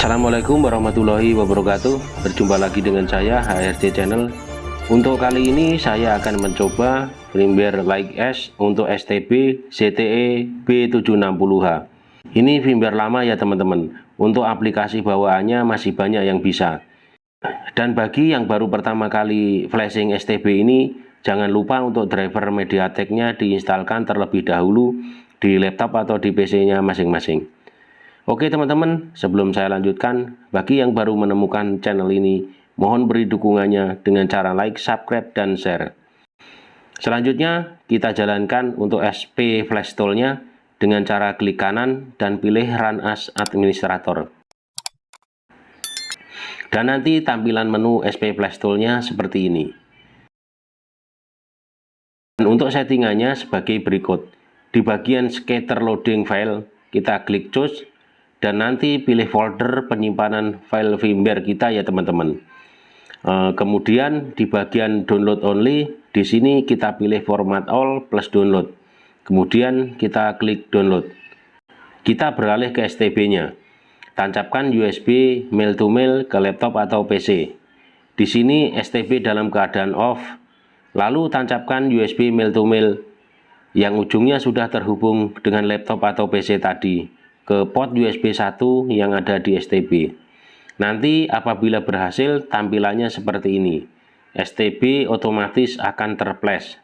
Assalamualaikum warahmatullahi wabarakatuh. Berjumpa lagi dengan saya HRD Channel. Untuk kali ini saya akan mencoba firmware Like S untuk STB CTE B760H Ini firmware lama ya teman-teman. Untuk aplikasi bawaannya masih banyak yang bisa. Dan bagi yang baru pertama kali flashing STB ini Jangan lupa untuk driver MediaTek-nya diinstalkan terlebih dahulu di laptop atau di PC-nya masing-masing Oke teman-teman, sebelum saya lanjutkan, bagi yang baru menemukan channel ini, mohon beri dukungannya dengan cara like, subscribe, dan share. Selanjutnya, kita jalankan untuk SP Flash Tool-nya dengan cara klik kanan dan pilih Run as Administrator. Dan nanti tampilan menu SP Flash Tool-nya seperti ini. Dan untuk settingannya sebagai berikut. Di bagian Scatter Loading File, kita klik Choose dan nanti pilih folder penyimpanan file firmware kita ya teman-teman. E, kemudian di bagian download only di sini kita pilih format all plus download. Kemudian kita klik download. Kita beralih ke STB nya tancapkan USB mail to mail ke laptop atau PC di sini STB dalam keadaan off lalu tancapkan USB mail to mail yang ujungnya sudah terhubung dengan laptop atau PC tadi ke port USB 1 yang ada di STB. Nanti apabila berhasil tampilannya seperti ini. STB otomatis akan terflash.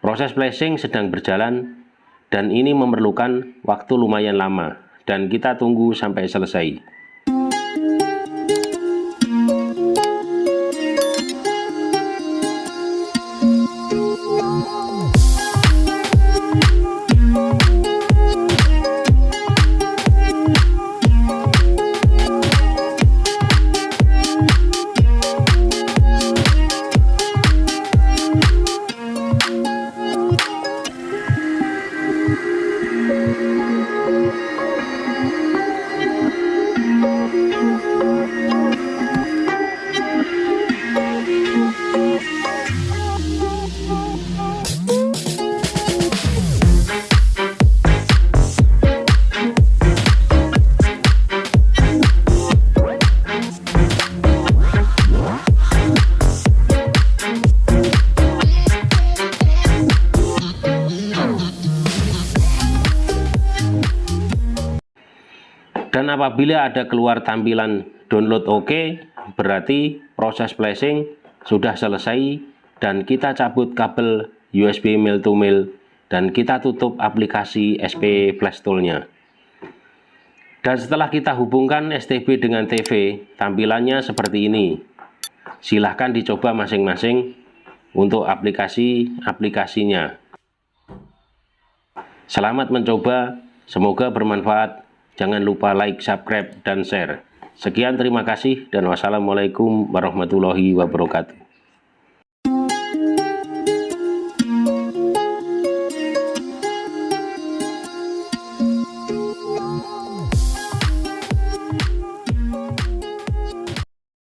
Proses flashing sedang berjalan dan ini memerlukan waktu lumayan lama dan kita tunggu sampai selesai. Dan apabila ada keluar tampilan download OK berarti proses flashing sudah selesai dan kita cabut kabel USB mail to mail dan kita tutup aplikasi SP Flash Tool-nya. Dan setelah kita hubungkan STB dengan TV tampilannya seperti ini. Silahkan dicoba masing-masing untuk aplikasi-aplikasinya. Selamat mencoba semoga bermanfaat Jangan lupa like, subscribe, dan share. Sekian terima kasih dan wassalamualaikum warahmatullahi wabarakatuh.